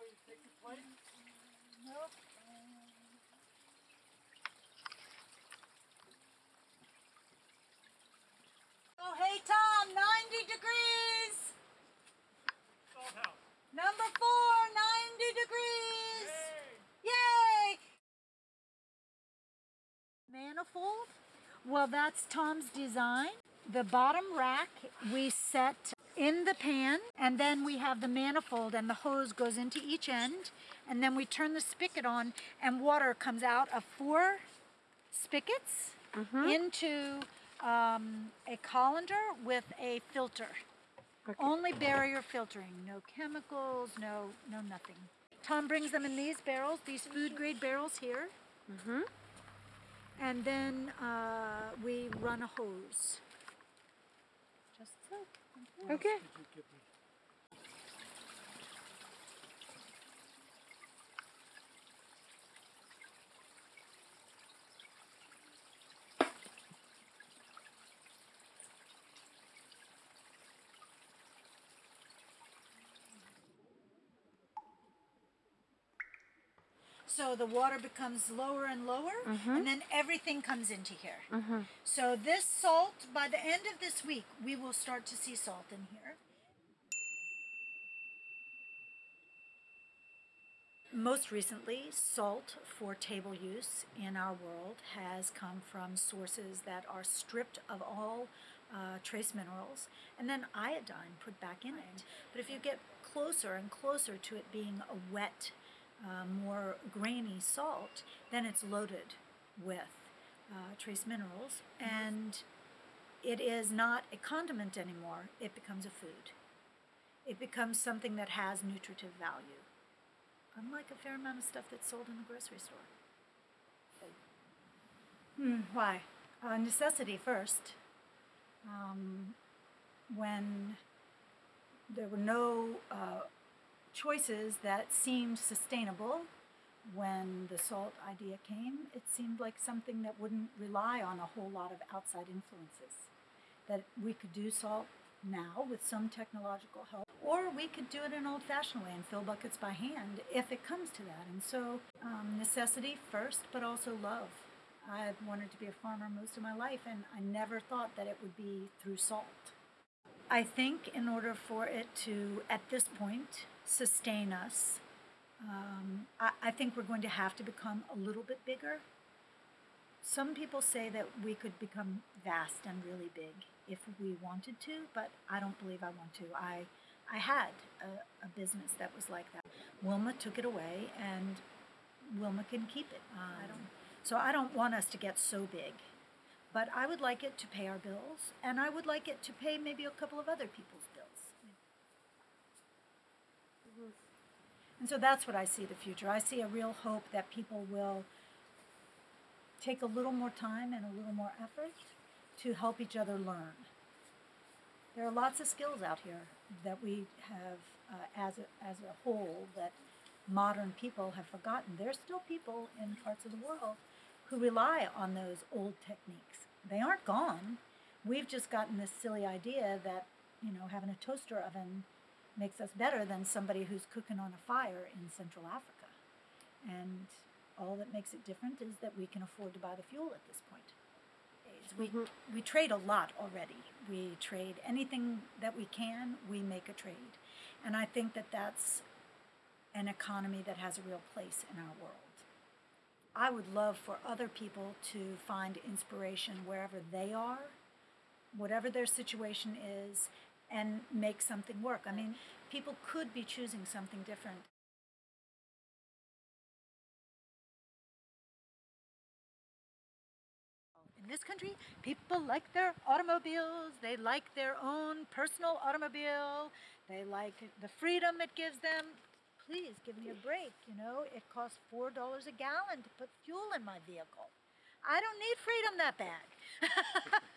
Take your place. Nope. Oh, hey Tom, 90 degrees. Number four, 90 degrees. Hey. Yay! Manifold? Well, that's Tom's design. The bottom rack we set in the pan, and then we have the manifold, and the hose goes into each end, and then we turn the spigot on, and water comes out of four spigots into um, a colander with a filter. Only barrier filtering, no chemicals, no no nothing. Tom brings them in these barrels, these food grade barrels here. Mm-hmm. And then uh, we run a hose. Just so. Okay. So the water becomes lower and lower, and then everything comes into here. So this salt, by the end of this week, we will start to see salt in here. Most recently, salt for table use in our world has come from sources that are stripped of all uh, trace minerals and then iodine put back in it. But if you get closer and closer to it being a wet, uh, more grainy salt, then it's loaded with uh, trace minerals and it is not a condiment anymore, it becomes a food. It becomes something that has nutritive value unlike a fair amount of stuff that's sold in the grocery store. Hmm, why? Uh, necessity first. Um, when there were no uh, choices that seemed sustainable, when the salt idea came, it seemed like something that wouldn't rely on a whole lot of outside influences. That we could do salt now with some technological help, or we could do it an old fashioned way and fill buckets by hand if it comes to that. And so, um, necessity first, but also love. I've wanted to be a farmer most of my life, and I never thought that it would be through salt. I think in order for it to, at this point, sustain us, um, I, I think we're going to have to become a little bit bigger. Some people say that we could become vast and really big if we wanted to, but I don't believe I want to. I, I had a, a business that was like that. Wilma took it away, and Wilma can keep it. I don't, so I don't want us to get so big, but I would like it to pay our bills, and I would like it to pay maybe a couple of other people's bills. And so that's what I see the future. I see a real hope that people will take a little more time and a little more effort to help each other learn. There are lots of skills out here that we have, uh, as, a, as a whole, that modern people have forgotten. There's still people in parts of the world who rely on those old techniques. They aren't gone. We've just gotten this silly idea that, you know, having a toaster oven makes us better than somebody who's cooking on a fire in Central Africa. And all that makes it different is that we can afford to buy the fuel at this point. We, mm-hmm. we trade a lot already. We trade anything that we can, we make a trade. And I think that that's an economy that has a real place in our world. I would love for other people to find inspiration wherever they are, whatever their situation is, and make something work. I mean, people could be choosing something different. In this country, people like their automobiles. They like their own personal automobile. They like the freedom it gives them. Please give me a break. You know, it costs $4 a gallon to put fuel in my vehicle. I don't need freedom that bad.